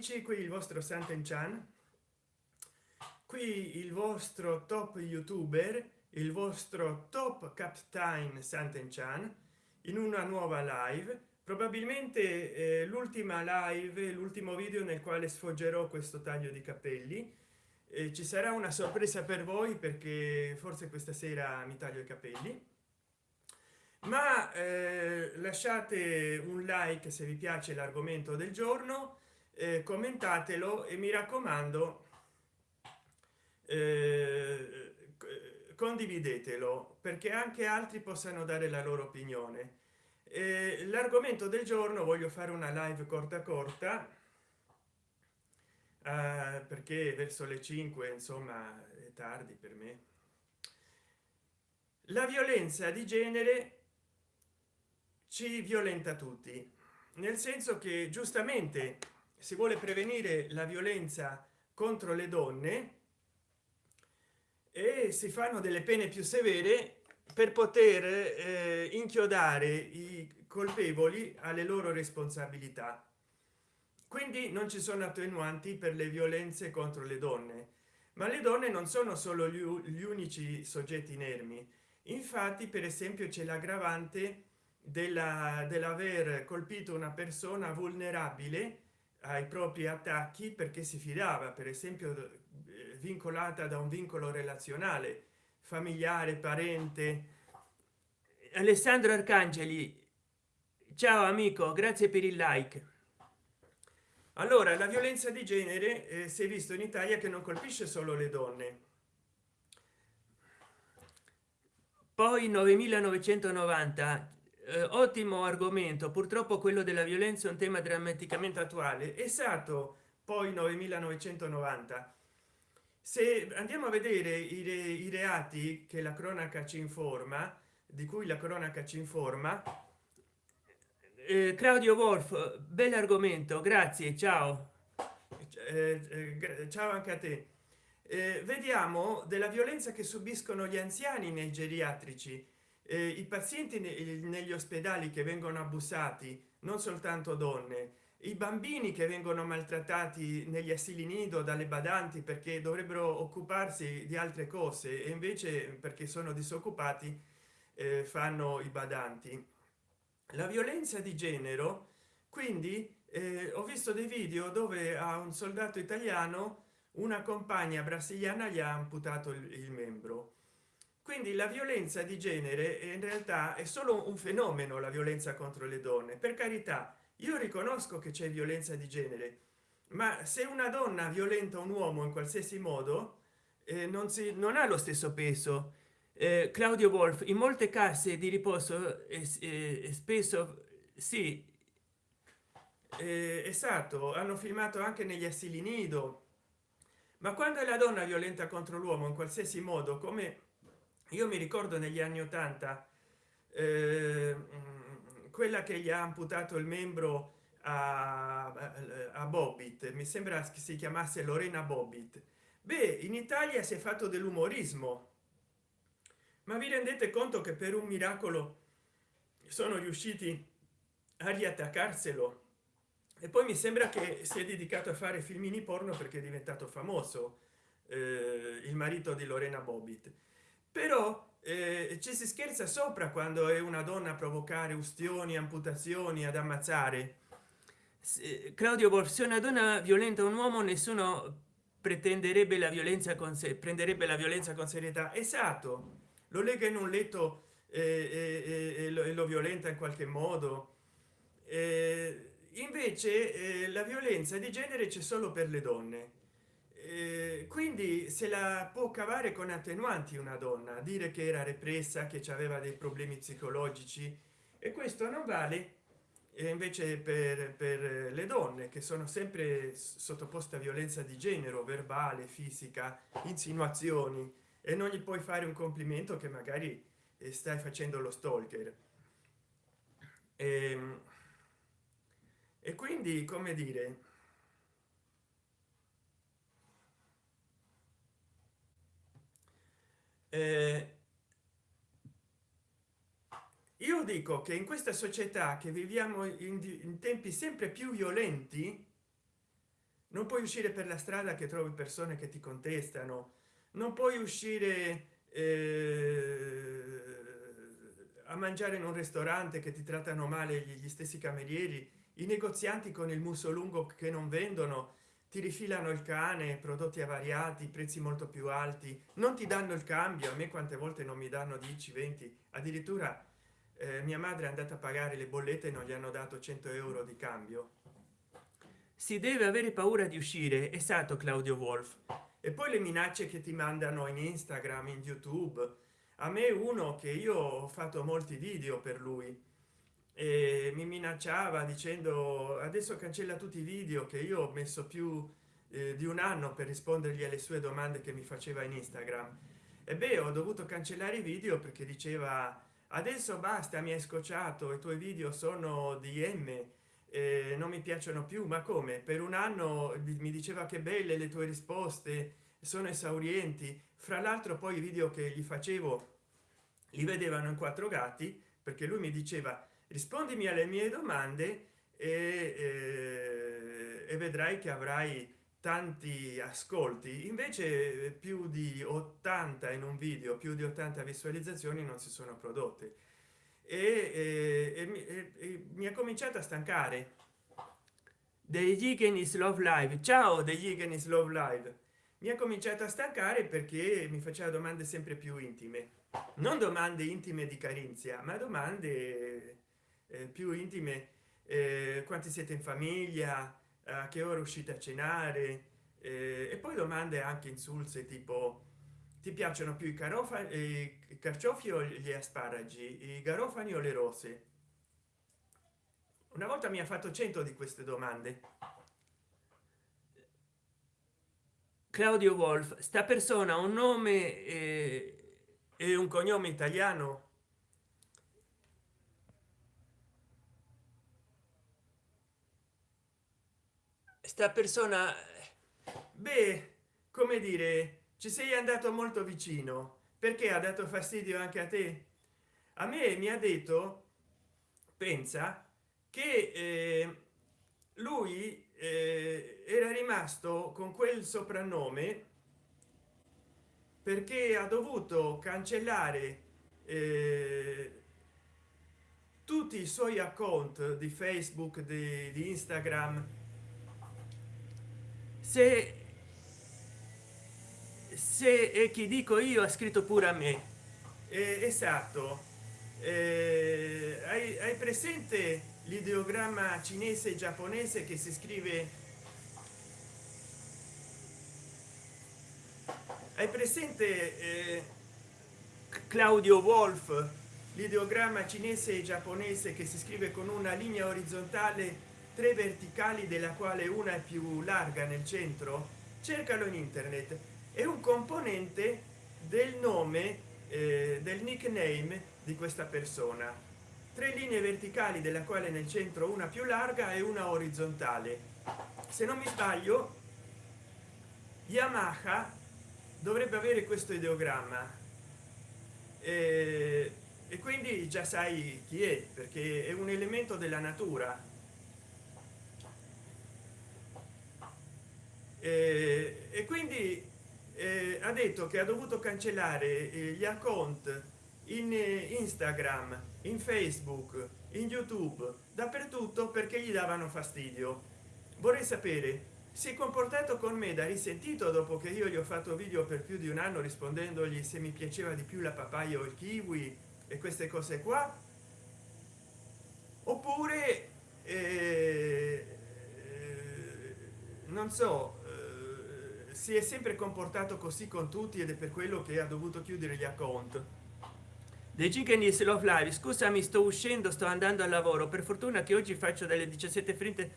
qui il vostro Santen Chan. Qui il vostro top youtuber il vostro top captain Santen Chan in una nuova live. Probabilmente eh, l'ultima live l'ultimo video nel quale sfoggerò questo taglio di capelli. Eh, ci sarà una sorpresa per voi perché forse questa sera mi taglio i capelli. Ma eh, lasciate un like se vi piace l'argomento del giorno eh, commentatelo e mi raccomando eh, condividetelo perché anche altri possano dare la loro opinione. Eh, l'argomento del giorno voglio fare una live corta corta eh, perché verso le 5 insomma è tardi per me. La violenza di genere ci violenta tutti nel senso che giustamente si vuole prevenire la violenza contro le donne e si fanno delle pene più severe per poter eh, inchiodare i colpevoli alle loro responsabilità. Quindi non ci sono attenuanti per le violenze contro le donne. Ma le donne non sono solo gli, gli unici soggetti inermi. Infatti per esempio c'è l'aggravante della dell'aver colpito una persona vulnerabile ai propri attacchi perché si fidava per esempio eh, vincolata da un vincolo relazionale familiare parente. Alessandro arcangeli ciao amico grazie per il like. Allora la violenza di genere eh, si è visto in italia che non colpisce solo le donne. Poi 9990 eh, ottimo argomento. Purtroppo quello della violenza è un tema drammaticamente attuale. Esatto poi 9990 se andiamo a vedere i, re, i reati che la cronaca ci informa di cui la cronaca ci informa eh, claudio wolf bell'argomento grazie ciao. Eh, eh, ciao anche a te. Eh, vediamo della violenza che subiscono gli anziani nei geriatrici. eh, i pazienti ne negli ospedali che vengono abusati non soltanto donne i bambini che vengono maltrattati negli asili nido dalle badanti perché dovrebbero occuparsi di altre cose e invece perché sono disoccupati eh, fanno i badanti. La violenza di genere quindi eh, ho visto dei video dove a un soldato italiano una compagna brasiliana gli ha amputato il, il membro quindi la violenza di genere in realtà è solo un fenomeno la violenza contro le donne. Per carità io riconosco che c'è violenza di genere ma se una donna violenta un uomo in qualsiasi modo eh, non si non ha lo stesso peso. Eh, claudio wolf in molte casse di riposo eh, eh spesso sì eh, esatto hanno filmato anche negli asili nido. Ma quando è la donna violenta contro l'uomo in qualsiasi modo come io mi ricordo negli anni 80 eh, quella che gli ha amputato il membro a, a bobbit mi sembra che si chiamasse lorena bobbit. Beh in italia si è fatto dell'umorismo. Ma vi rendete conto che per un miracolo sono riusciti a riattaccarselo? E poi mi sembra che si è dedicato a fare filmini porno perché è diventato famoso eh, il marito di lorena bobbit però eh, ci si scherza sopra quando è una donna a provocare ustioni amputazioni ad ammazzare. Se, claudio borsi una donna violenta un uomo nessuno pretenderebbe la violenza con sé prenderebbe la violenza con serietà. Esatto. Lo lega in un letto e, e, e, lo, e lo, violenta in qualche modo. Invece la violenza di genere c'è solo per le donne eh, quindi se la può cavare con attenuanti una donna dire che era repressa che aveva dei problemi psicologici e questo non vale e invece per, per le donne che sono sempre sottoposte a violenza di genere verbale fisica insinuazioni e non gli puoi fare un complimento che magari eh, stai facendo lo stalker. E, ehm, e quindi come dire eh, io dico che in questa società che viviamo in, in tempi sempre più violenti non puoi uscire per la strada che trovi persone che ti contestano non puoi uscire eh, a mangiare in un ristorante che ti trattano male gli stessi camerieri i negozianti con il muso lungo che non vendono ti rifilano il cane prodotti avariati prezzi molto più alti non ti danno il cambio a me quante volte non mi danno 10 20 addirittura eh, mia madre è andata a pagare le bollette e non gli hanno dato 100 euro di cambio. Si deve avere paura di uscire esatto claudio wolf e poi le minacce che ti mandano in instagram in youtube. A me uno che io ho fatto molti video per lui e mi minacciava dicendo adesso cancella tutti i video che io ho messo più eh, di un anno per rispondergli alle sue domande che mi faceva in instagram. E beh ho dovuto cancellare i video perché diceva adesso basta mi hai scocciato i tuoi video sono dm eh, non mi piacciono più. Ma come? Per un anno mi diceva che belle le tue risposte sono esaurienti. Fra l'altro poi i video che gli facevo li vedevano in quattro gatti perché lui mi diceva rispondimi alle mie domande e, e, vedrai che avrai tanti ascolti. Invece più di 80 in un video più di 80 visualizzazioni non si sono prodotte. E, e, e mi ha cominciato a stancare. Degli Igenis Love Live. Ciao degli Igenis Love Live. Mi ha cominciato a stancare perché mi faceva domande sempre più intime. Non domande intime di carinzia ma domande eh, più intime eh, quanti siete in famiglia a che ora uscite a cenare eh, e poi domande anche insulse tipo ti piacciono più i carofani i carciofi o gli asparagi i garofani o le rose? Una volta mi ha fatto 100 di queste domande. Claudio wolf sta persona un nome eh, e un cognome italiano sta persona beh come dire ci sei andato molto vicino perché ha dato fastidio anche a te? A me mi ha detto pensa che eh, lui eh, era rimasto con quel soprannome perché ha dovuto cancellare eh, tutti i suoi account di facebook di, di instagram se se è chi dico io ha scritto pure a me. Eh, esatto. Eh, hai, hai presente l'ideogramma cinese giapponese che si scrive? Hai presente eh, claudio wolf l'ideogramma cinese giapponese che si scrive con una linea orizzontale tre verticali della quale una è più larga nel centro? Cercalo in internet. È un componente del nome eh, del nickname di questa persona. Tre linee verticali della quale nel centro una più larga e una orizzontale. Se non mi sbaglio yamaha dovrebbe avere questo ideogramma. Eh, e quindi già sai chi è perché è un elemento della natura eh, e quindi eh, ha detto che ha dovuto cancellare eh, gli account in eh, instagram in facebook in youtube dappertutto perché gli davano fastidio. Vorrei sapere si è comportato con me da risentito dopo che io gli ho fatto video per più di un anno rispondendogli se mi piaceva di più la papaya o il kiwi e queste cose qua? Oppure eh, non so si è sempre comportato così con tutti ed è per quello che ha dovuto chiudere gli account. Dei chicken love live scusami sto uscendo sto andando al lavoro. Per fortuna che oggi faccio dalle 17 frinte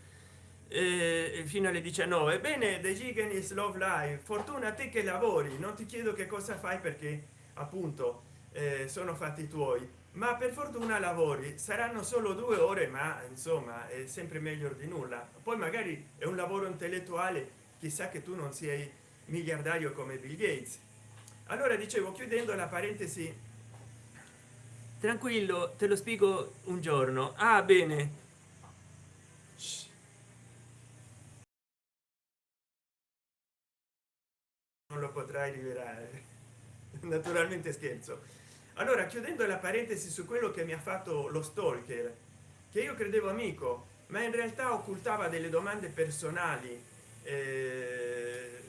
eh, fino alle 19 bene dei chicken love live fortuna a te che lavori. Non ti chiedo che cosa fai perché appunto eh, sono fatti tuoi. Ma per fortuna lavori. Saranno solo due ore ma insomma è sempre meglio di nulla. Poi magari è un lavoro intellettuale chissà che tu non sei miliardario come bill gates. Allora dicevo chiudendo la parentesi. Tranquillo te lo spiego un giorno. Ah bene. Potrai rivelare naturalmente scherzo. Allora chiudendo la parentesi su quello che mi ha fatto lo stalker che io credevo amico ma in realtà occultava delle domande personali eh,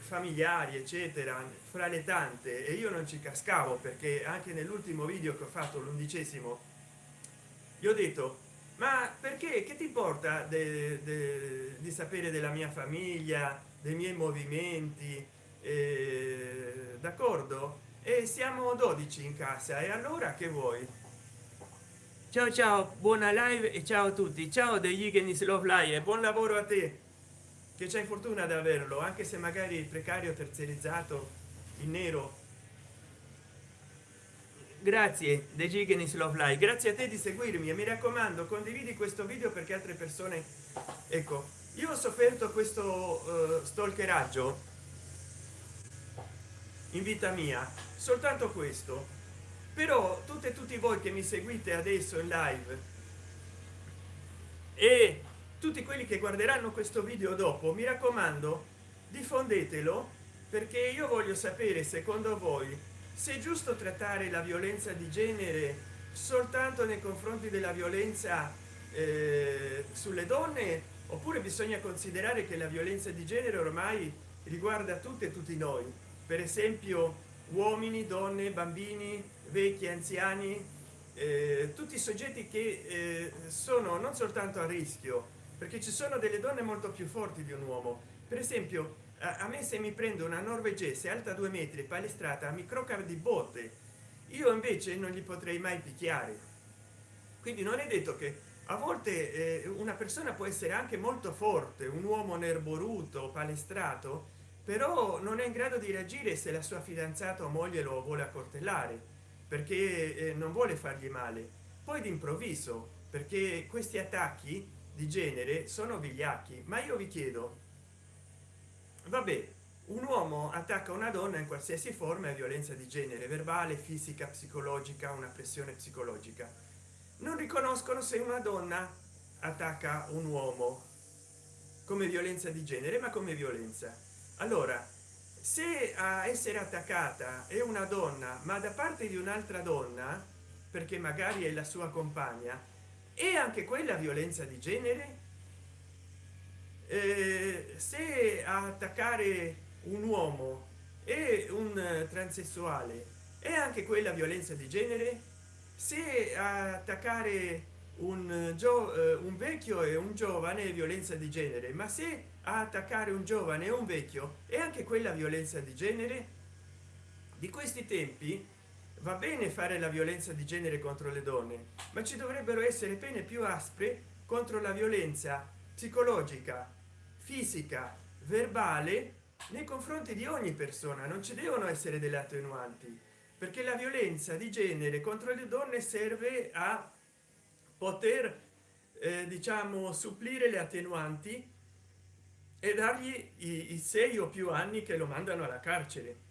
familiari eccetera fra le tante e io non ci cascavo perché anche nell'ultimo video che ho fatto l'undicesimo gli ho detto ma perché? Che ti importa di sapere della mia famiglia dei miei movimenti? Eh, d'accordo? E siamo 12 in casa e allora che vuoi? Ciao ciao buona live e ciao a tutti. Ciao degli Igenis Love Live buon lavoro a te che c'è fortuna ad averlo anche se magari precario terziarizzato in nero. Grazie dei Gigenis Love Live grazie a te di seguirmi e mi raccomando condividi questo video perché altre persone ecco io ho sofferto questo uh, stalkeraggio in vita mia soltanto questo. Però tutte e tutti voi che mi seguite adesso in live e tutti quelli che guarderanno questo video dopo mi raccomando diffondetelo perché io voglio sapere secondo voi se è giusto trattare la violenza di genere soltanto nei confronti della violenza eh, sulle donne? Oppure bisogna considerare che la violenza di genere ormai riguarda tutte e tutti noi? Per esempio uomini donne bambini vecchi anziani eh, tutti i soggetti che eh, sono non soltanto a rischio perché ci sono delle donne molto più forti di un uomo. Per esempio a me se mi prendo una norvegese alta due metri palestrata mi crocar di botte io invece non gli potrei mai picchiare. Quindi non è detto che a volte eh, una persona può essere anche molto forte un uomo nerboruto palestrato però non è in grado di reagire se la sua fidanzata o moglie lo vuole accortellare perché eh, non vuole fargli male. Poi d'improvviso perché questi attacchi di genere sono vigliacchi ma io vi chiedo vabbè un uomo attacca una donna in qualsiasi forma è violenza di genere verbale fisica psicologica una pressione psicologica. Non riconoscono se una donna attacca un uomo come violenza di genere ma come violenza. Allora se a essere attaccata è una donna ma da parte di un'altra donna perché magari è la sua compagna e anche quella violenza di genere? Eh, se attaccare un uomo e un transessuale e anche quella violenza di genere? Se attaccare un, eh, un vecchio e un giovane violenza di genere ma se attaccare un giovane e un vecchio e anche quella violenza di genere? Di questi tempi va bene fare la violenza di genere contro le donne ma ci dovrebbero essere pene più aspre contro la violenza psicologica fisica verbale nei confronti di ogni persona. Non ci devono essere delle attenuanti perché la violenza di genere contro le donne serve a poter eh, diciamo supplire le attenuanti e dargli i, i sei o più anni che lo mandano alla carcere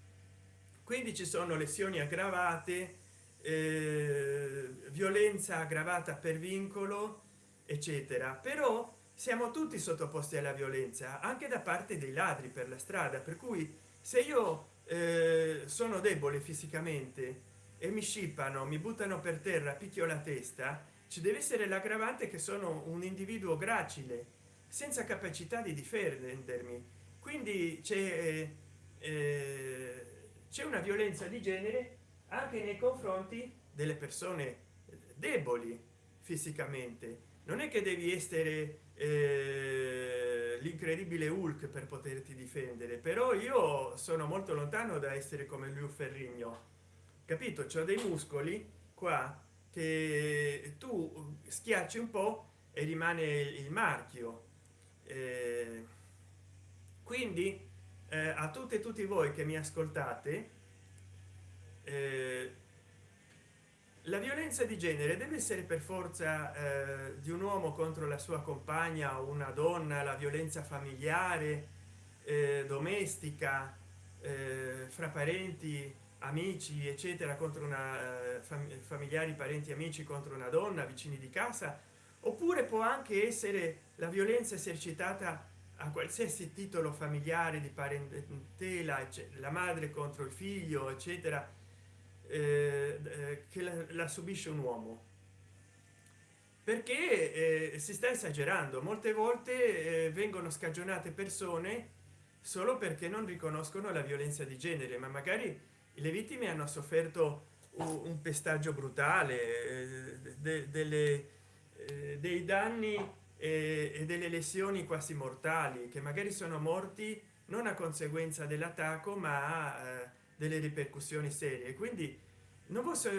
quindi ci sono lesioni aggravate eh, violenza aggravata per vincolo eccetera. Però siamo tutti sottoposti alla violenza anche da parte dei ladri per la strada. Per cui se io eh, sono debole fisicamente e mi scippano mi buttano per terra picchio la testa ci deve essere l'aggravante che sono un individuo gracile senza capacità di difendermi. Quindi c'è eh, c'è una violenza di genere anche nei confronti delle persone deboli fisicamente. Non è che devi essere eh, l'incredibile hulk per poterti difendere però io sono molto lontano da essere come lui ferrigno. Capito? C'ho dei muscoli qua che tu schiacci un po e rimane il marchio. Eh, quindi eh, a tutte e tutti voi che mi ascoltate eh, la violenza di genere deve essere per forza eh, di un uomo contro la sua compagna o una donna la violenza familiare eh, domestica eh, fra parenti amici eccetera contro una fam familiari parenti amici contro una donna vicini di casa oppure può anche essere la violenza esercitata a qualsiasi titolo familiare di parentela la madre contro il figlio eccetera eh, eh, che la, la, subisce un uomo. Perché eh, si sta esagerando. Molte volte eh, vengono scagionate persone solo perché non riconoscono la violenza di genere ma magari le vittime hanno sofferto un, un pestaggio brutale eh, de, delle, eh, dei danni e delle lesioni quasi mortali che magari sono morti non a conseguenza dell'attacco ma eh, delle ripercussioni serie. Quindi non posso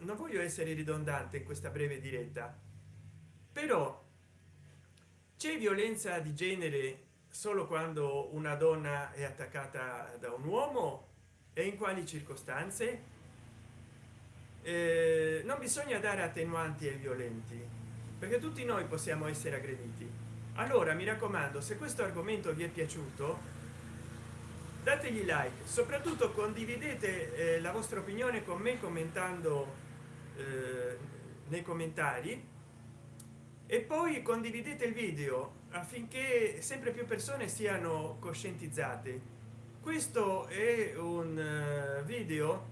non voglio essere ridondante in questa breve diretta però c'è violenza di genere solo quando una donna è attaccata da un uomo? E in quali circostanze? Eh, non bisogna dare attenuanti ai violenti perché tutti noi possiamo essere aggrediti. Allora mi raccomando se questo argomento vi è piaciuto dategli like. Soprattutto condividete eh, la vostra opinione con me commentando eh, nei commentari. E poi condividete il video affinché sempre più persone siano coscientizzate. Questo è un uh, video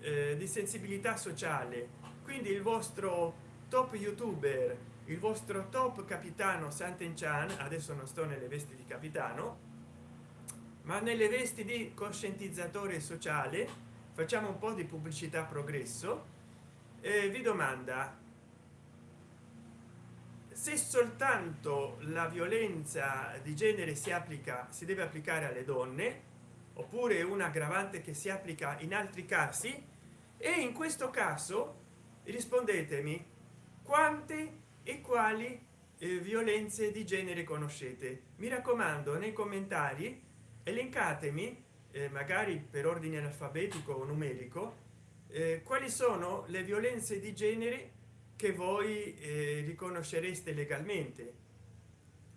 uh, di sensibilità sociale. Quindi il vostro top youtuber il vostro top capitano Sant'Enchan adesso non sto nelle vesti di capitano ma nelle vesti di coscientizzatore sociale facciamo un po di pubblicità progresso e vi domanda se soltanto la violenza di genere si applica si deve applicare alle donne oppure un aggravante che si applica in altri casi e in questo caso rispondetemi quante e quali eh, violenze di genere conoscete? Mi raccomando nei commentari elencatemi eh, magari per ordine alfabetico o numerico eh, quali sono le violenze di genere che voi eh, riconoscereste legalmente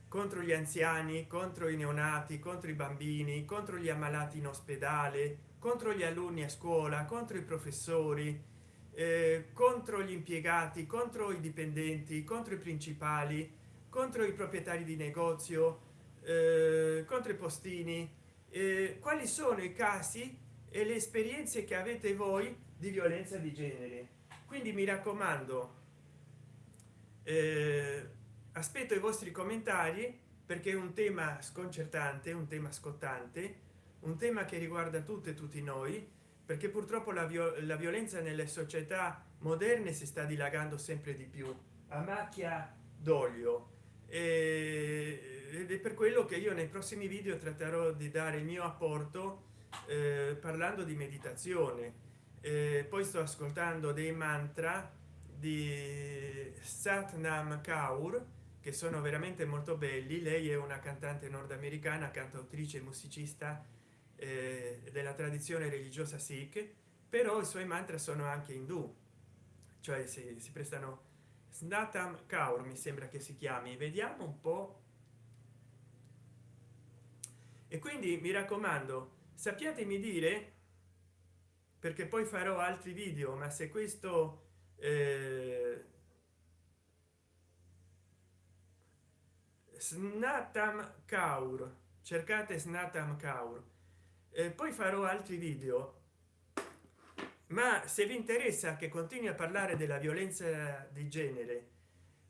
contro gli anziani contro i neonati contro i bambini contro gli ammalati in ospedale contro gli alunni a scuola contro i professori eh, contro gli impiegati contro i dipendenti contro i principali contro i proprietari di negozio eh, contro i postini. Eh, quali sono i casi e le esperienze che avete voi di violenza di genere? Quindi mi raccomando eh, aspetto i vostri commentari perché è un tema sconcertante un tema scottante un tema che riguarda tutte e tutti noi perché purtroppo la, viol la violenza nelle società moderne si sta dilagando sempre di più a macchia d'olio. Ed è per quello che io nei prossimi video tratterò di dare il mio apporto eh, parlando di meditazione. Eh, poi sto ascoltando dei mantra di satnam kaur che sono veramente molto belli. Lei è una cantante nordamericana cantautrice musicista eh, della tradizione religiosa sikh però i suoi mantra sono anche indù cioè si, si prestano snatam kaur mi sembra che si chiami. Vediamo un po. E quindi mi raccomando sappiatemi dire perché poi farò altri video ma se questo eh, snatam kaur cercate snatam kaur eh, poi farò altri video. Ma se vi interessa che continui a parlare della violenza di genere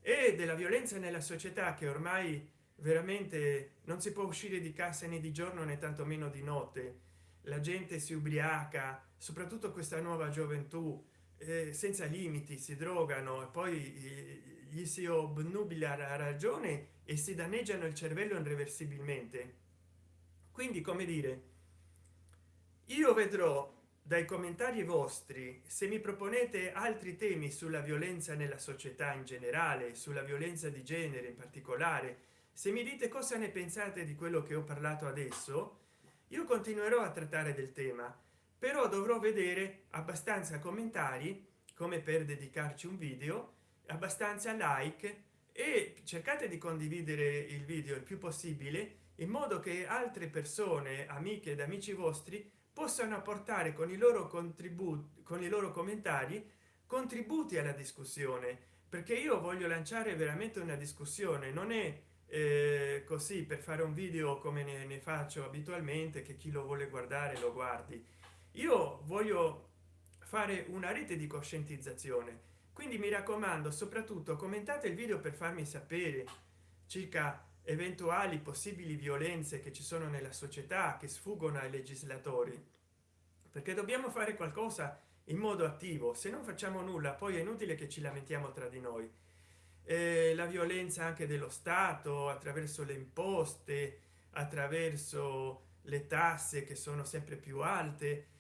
e della violenza nella società che ormai veramente non si può uscire di casa né di giorno né tantomeno di notte la gente si ubriaca soprattutto questa nuova gioventù eh, senza limiti si drogano e poi gli si obnubila la ragione e si danneggiano il cervello irreversibilmente. Quindi come dire io vedrò dai commentari vostri se mi proponete altri temi sulla violenza nella società in generale sulla violenza di genere in particolare. Se mi dite cosa ne pensate di quello che ho parlato adesso io continuerò a trattare del tema però dovrò vedere abbastanza commentari come per dedicarci un video abbastanza like e cercate di condividere il video il più possibile in modo che altre persone amiche ed amici vostri possano apportare con i loro contributi con i loro commentari contributi alla discussione perché io voglio lanciare veramente una discussione. Non è eh, così per fare un video come ne, ne faccio abitualmente che chi lo vuole guardare lo guardi. Io voglio fare una rete di coscientizzazione. Quindi mi raccomando soprattutto commentate il video per farmi sapere circa eventuali possibili violenze che ci sono nella società che sfuggono ai legislatori. Perché dobbiamo fare qualcosa in modo attivo. Se non facciamo nulla poi è inutile che ci lamentiamo tra di noi. Eh, la violenza anche dello stato attraverso le imposte attraverso le tasse che sono sempre più alte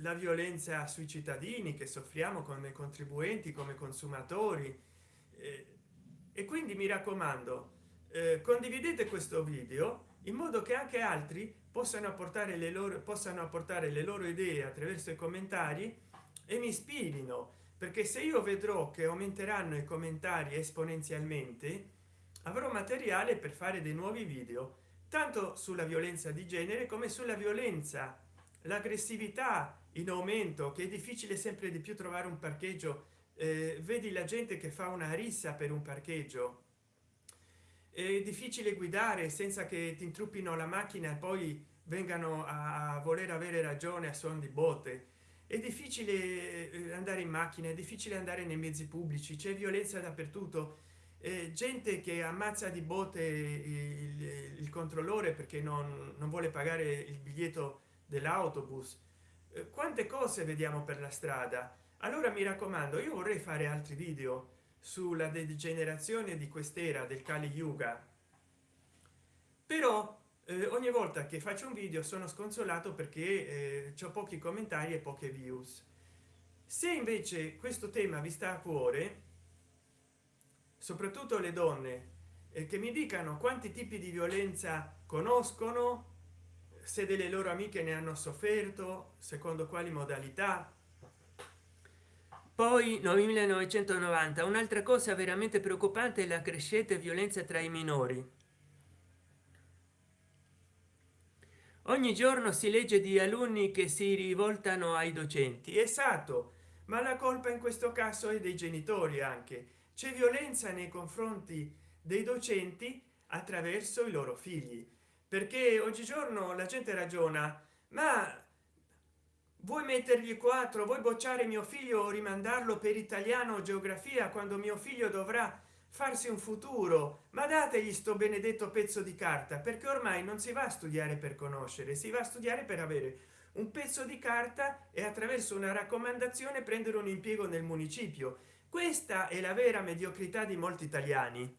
la violenza sui cittadini che soffriamo come contribuenti come consumatori. E quindi mi raccomando eh, condividete questo video in modo che anche altri possano apportare le loro possano apportare le loro idee attraverso i commentari e mi ispirino perché se io vedrò che aumenteranno i commentari esponenzialmente avrò materiale per fare dei nuovi video tanto sulla violenza di genere come sulla violenza l'aggressività in aumento che è difficile sempre di più trovare un parcheggio. Eh, vedi la gente che fa una rissa per un parcheggio è difficile guidare senza che ti intruppino la macchina e poi vengano a voler avere ragione a suon di botte. È difficile eh, andare in macchina è difficile andare nei mezzi pubblici c'è violenza dappertutto. Eh, gente che ammazza di botte il, il controllore perché non, non, vuole pagare il biglietto dell'autobus. Eh, quante cose vediamo per la strada? Allora mi raccomando io vorrei fare altri video sulla degenerazione di quest'era del kali yuga. Però eh, ogni volta che faccio un video sono sconsolato perché eh, ho pochi commentari e poche views. Se invece questo tema vi sta a cuore soprattutto le donne eh, che mi dicano quanti tipi di violenza conoscono se delle loro amiche ne hanno sofferto secondo quali modalità poi 1990 un'altra cosa veramente preoccupante è la crescente violenza tra i minori. Ogni giorno si legge di alunni che si rivoltano ai docenti. Esatto ma la colpa in questo caso è dei genitori anche. C'è violenza nei confronti dei docenti attraverso i loro figli. Perché oggigiorno la gente ragiona ma vuoi mettergli quattro? Vuoi bocciare mio figlio o rimandarlo per italiano o geografia quando mio figlio dovrà farsi un futuro? Ma dategli sto benedetto pezzo di carta perché ormai non si va a studiare per conoscere si va a studiare per avere un pezzo di carta e attraverso una raccomandazione prendere un impiego nel municipio. Questa è la vera mediocrità di molti italiani.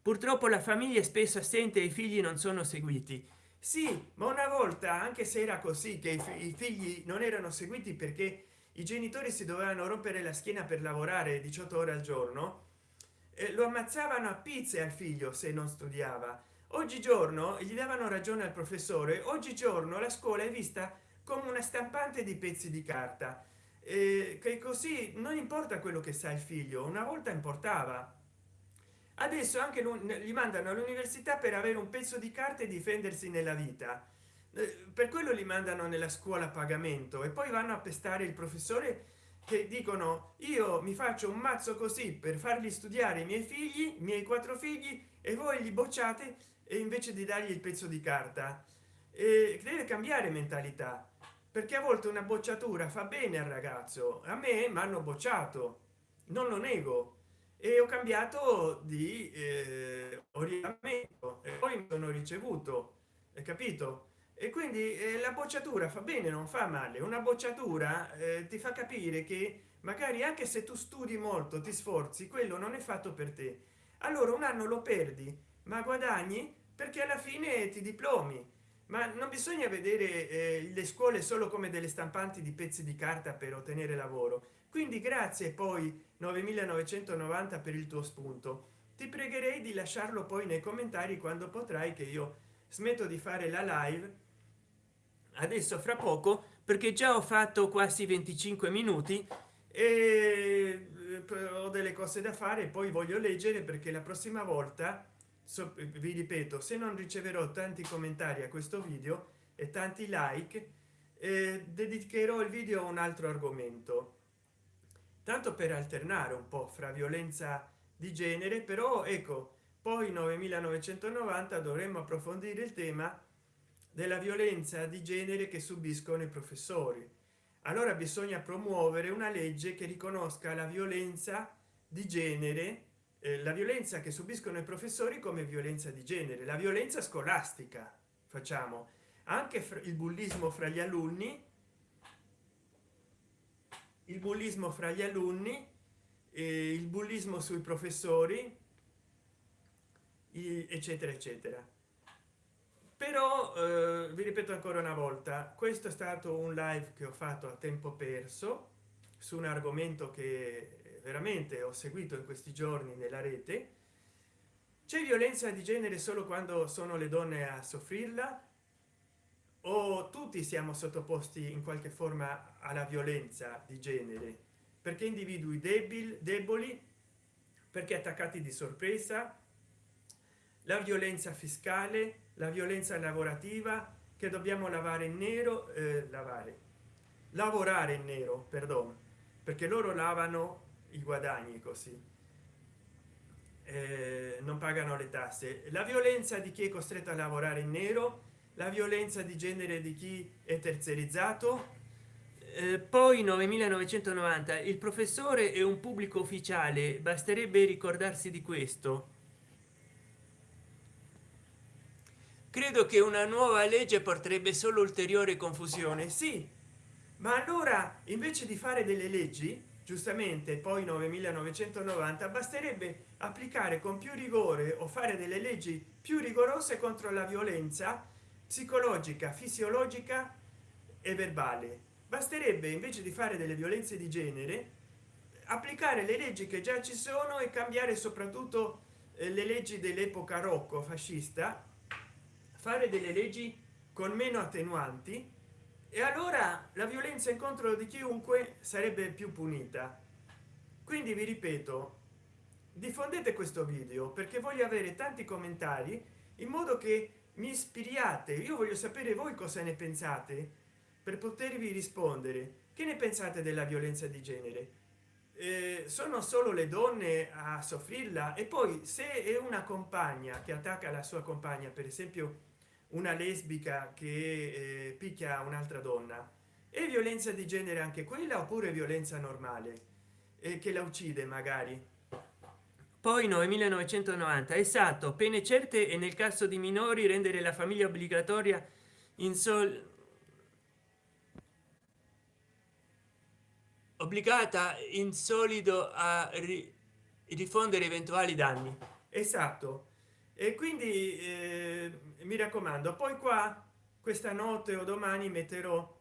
Purtroppo la famiglia è spesso assente e i figli non sono seguiti sì ma una volta anche se era così che i figli non erano seguiti perché i genitori si dovevano rompere la schiena per lavorare 18 ore al giorno eh, lo ammazzavano a pizze al figlio se non studiava. Oggigiorno gli davano ragione al professore oggigiorno la scuola è vista come una stampante di pezzi di carta. Eh, che così non importa quello che sa il figlio una volta importava adesso anche gli mandano all'università per avere un pezzo di carta e difendersi nella vita. Eh, per quello li mandano nella scuola a pagamento e poi vanno a pestare il professore che dicono io mi faccio un mazzo così per fargli studiare i miei figli i miei quattro figli e voi li bocciate e invece di dargli il pezzo di carta. E deve cambiare mentalità perché a volte una bocciatura fa bene al ragazzo a me mi hanno bocciato non lo nego e ho cambiato di eh, orientamento e poi mi sono ricevuto è capito? E quindi eh, la bocciatura fa bene non fa male. Una bocciatura eh, ti fa capire che magari anche se tu studi molto ti sforzi quello non è fatto per te. Allora un anno lo perdi ma guadagni perché alla fine ti diplomi. Ma non bisogna vedere eh, le scuole solo come delle stampanti di pezzi di carta per ottenere lavoro. Quindi grazie poi 9990 per il tuo spunto. Ti pregherei di lasciarlo poi nei commentari quando potrai che io smetto di fare la live adesso fra poco perché già ho fatto quasi 25 minuti e eh, ho delle cose da fare poi voglio leggere perché la prossima volta so, vi ripeto se non riceverò tanti commentari a questo video e tanti like eh, dedicherò il video a un altro argomento tanto per alternare un po fra violenza di genere però ecco poi 9990 dovremmo approfondire il tema della violenza di genere che subiscono i professori. Allora bisogna promuovere una legge che riconosca la violenza di genere eh, la violenza che subiscono i professori come violenza di genere la violenza scolastica facciamo. Anche il bullismo fra gli alunni il bullismo fra gli alunni il bullismo sui professori eccetera eccetera. Però eh, vi ripeto ancora una volta questo è stato un live che ho fatto a tempo perso su un argomento che veramente ho seguito in questi giorni nella rete. C'è violenza di genere solo quando sono le donne a soffrirla o tutti siamo sottoposti in qualche forma alla violenza di genere? Perché individui debili deboli? Perché attaccati di sorpresa? La violenza fiscale la violenza lavorativa che dobbiamo lavare in nero eh, lavare. Lavorare in nero perdono perché loro lavano i guadagni così. Eh, non pagano le tasse. La violenza di chi è costretto a lavorare in nero la violenza di genere di chi è terzerizzato? Eh, poi 9990 il professore è un pubblico ufficiale basterebbe ricordarsi di questo. Credo che una nuova legge porterebbe solo ulteriore confusione sì. Ma allora invece di fare delle leggi giustamente poi 9990 basterebbe applicare con più rigore o fare delle leggi più rigorose contro la violenza psicologica fisiologica e verbale. Basterebbe invece di fare delle violenze di genere applicare le leggi che già ci sono e cambiare soprattutto eh, le leggi dell'epoca rocco fascista fare delle leggi con meno attenuanti e allora la violenza in contro di chiunque sarebbe più punita. Quindi vi ripeto diffondete questo video perché voglio avere tanti commentari in modo che mi ispiriate. Io voglio sapere voi cosa ne pensate per potervi rispondere. Che ne pensate della violenza di genere? Eh, sono solo le donne a soffrirla? E poi se è una compagna che attacca la sua compagna per esempio una lesbica che eh, picchia un'altra donna e violenza di genere anche quella oppure violenza normale? E che la uccide magari poi 9990 esatto pene certe e nel caso di minori rendere la famiglia obbligatoria in sol obbligata in solido a rifondere eventuali danni. Esatto. E quindi eh, mi raccomando poi qua questa notte o domani metterò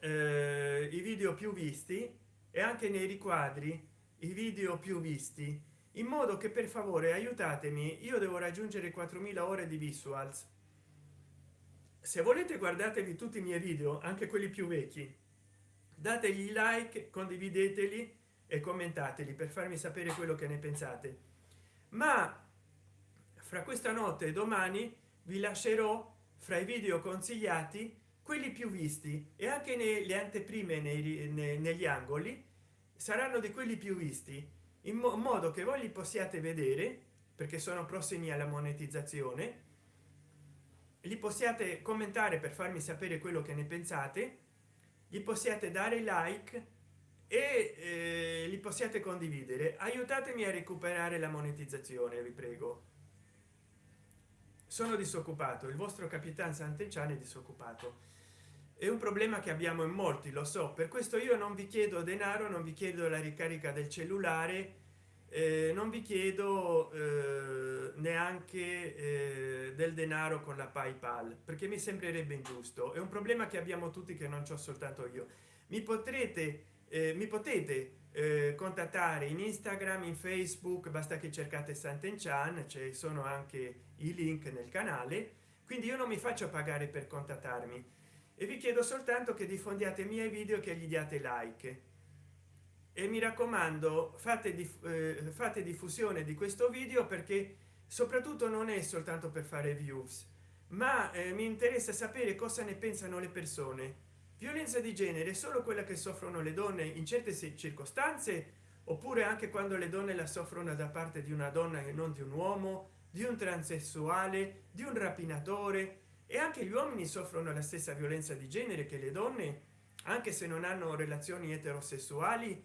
eh, i video più visti e anche nei riquadri i video più visti in modo che per favore aiutatemi. Io devo raggiungere 4000 ore di visuals. Se volete guardatevi tutti i miei video anche quelli più vecchi. Dategli like condivideteli e commentateli per farmi sapere quello che ne pensate. Ma fra questa notte e domani vi lascerò fra i video consigliati quelli più visti e anche nelle anteprime nei, nei, negli angoli. Saranno di quelli più visti in modo che voi li possiate vedere perché sono prossimi alla monetizzazione li possiate commentare per farmi sapere quello che ne pensate gli possiate dare like e eh, li possiate condividere. Aiutatemi a recuperare la monetizzazione vi prego. Sono disoccupato il vostro capitan sant'enciano è disoccupato è un problema che abbiamo in molti lo so. Per questo io non vi chiedo denaro non vi chiedo la ricarica del cellulare eh, non vi chiedo eh, neanche eh, del denaro con la paypal perché mi sembrerebbe ingiusto. È un problema che abbiamo tutti che non c'ho soltanto io. Mi potrete eh, mi potete eh, contattare in instagram in facebook basta che cercate sant'enchan ci sono anche i link nel canale. Quindi io non mi faccio pagare per contattarmi e vi chiedo soltanto che diffondiate i miei video che gli diate like. E mi raccomando fate di, eh, fate diffusione di questo video perché soprattutto non è soltanto per fare views ma eh, mi interessa sapere cosa ne pensano le persone. Violenza di genere solo quella che soffrono le donne in certe circostanze oppure anche quando le donne la soffrono da parte di una donna e non di un uomo di un transessuale di un rapinatore e anche gli uomini soffrono la stessa violenza di genere che le donne anche se non hanno relazioni eterosessuali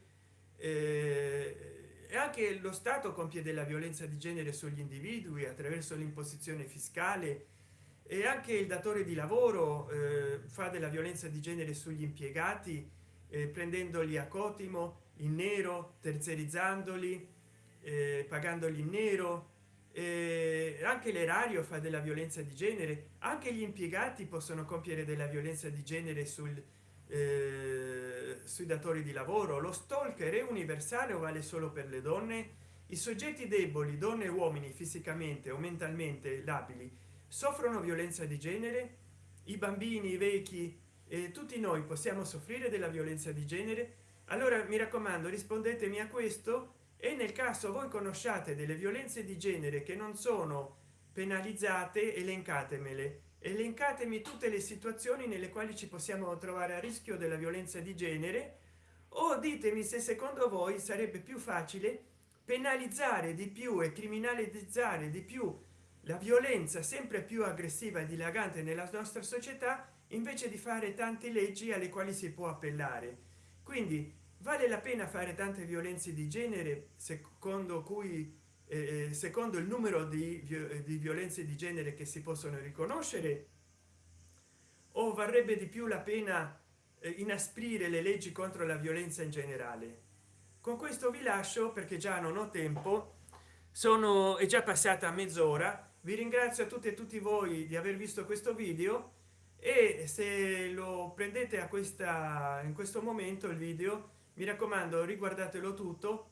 eh, e anche lo stato compie della violenza di genere sugli individui attraverso l'imposizione fiscale. E anche il datore di lavoro eh, fa della violenza di genere sugli impiegati eh, prendendoli a cotimo in nero terziarizzandoli eh, pagandoli in nero eh, anche l'erario fa della violenza di genere. Anche gli impiegati possono compiere della violenza di genere sul eh, sui datori di lavoro. Lo stalker è universale o vale solo per le donne? I soggetti deboli donne e uomini fisicamente o mentalmente labili soffrono violenza di genere? I bambini i vecchi e tutti noi possiamo soffrire della violenza di genere? Allora mi raccomando rispondetemi a questo e nel caso voi conosciate delle violenze di genere che non sono penalizzate elencatemele. Elencatemi tutte le situazioni nelle quali ci possiamo trovare a rischio della violenza di genere. O ditemi se secondo voi sarebbe più facile penalizzare di più e criminalizzare di più la violenza sempre più aggressiva e dilagante nella nostra società invece di fare tante leggi alle quali si può appellare. Quindi vale la pena fare tante violenze di genere secondo cui eh, eh, secondo il numero di, di violenze di genere che si possono riconoscere? O varrebbe di più la pena eh, inasprire le leggi contro la violenza in generale? Con questo vi lascio perché già non ho tempo. Sono è già passata mezz'ora. Vi ringrazio a tutti e tutti voi di aver visto questo video e se lo prendete a questa in questo momento il video mi raccomando riguardatelo tutto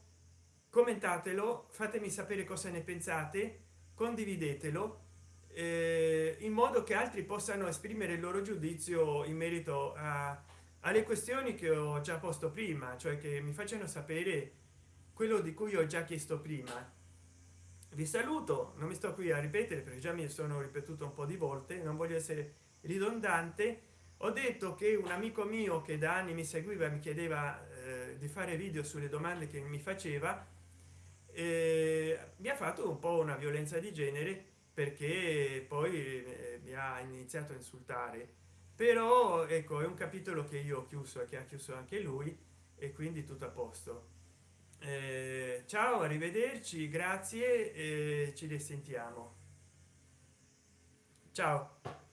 commentatelo fatemi sapere cosa ne pensate condividetelo eh, in modo che altri possano esprimere il loro giudizio in merito a, alle questioni che ho già posto prima cioè che mi facciano sapere quello di cui ho già chiesto prima. Vi saluto non mi sto qui a ripetere perché già mi sono ripetuto un po di volte non voglio essere ridondante. Ho detto che un amico mio che da anni mi seguiva mi chiedeva eh, di fare video sulle domande che mi faceva eh, mi ha fatto un po una violenza di genere perché poi eh, mi ha iniziato a insultare. Però ecco è un capitolo che io ho chiuso e che ha chiuso anche lui e quindi tutto a posto. Eh, ciao arrivederci grazie e ci risentiamo. Ciao